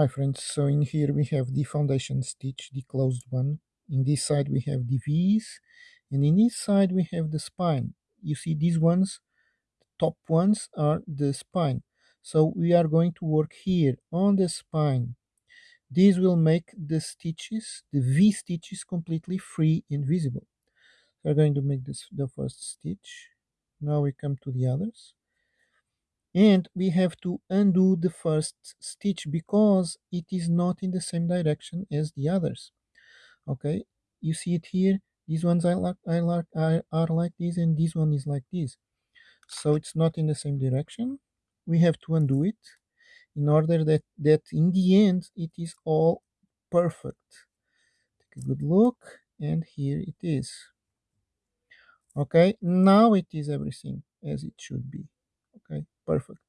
Hi friends, so in here we have the foundation stitch, the closed one. In this side we have the V's, and in this side we have the spine. You see these ones, the top ones are the spine. So we are going to work here on the spine. This will make the stitches, the V stitches completely free and visible. We're going to make this the first stitch. Now we come to the others and we have to undo the first stitch because it is not in the same direction as the others. Okay? You see it here? These ones I like I like are like this and this one is like this. So it's not in the same direction. We have to undo it in order that that in the end it is all perfect. Take a good look and here it is. Okay? Now it is everything as it should be perfect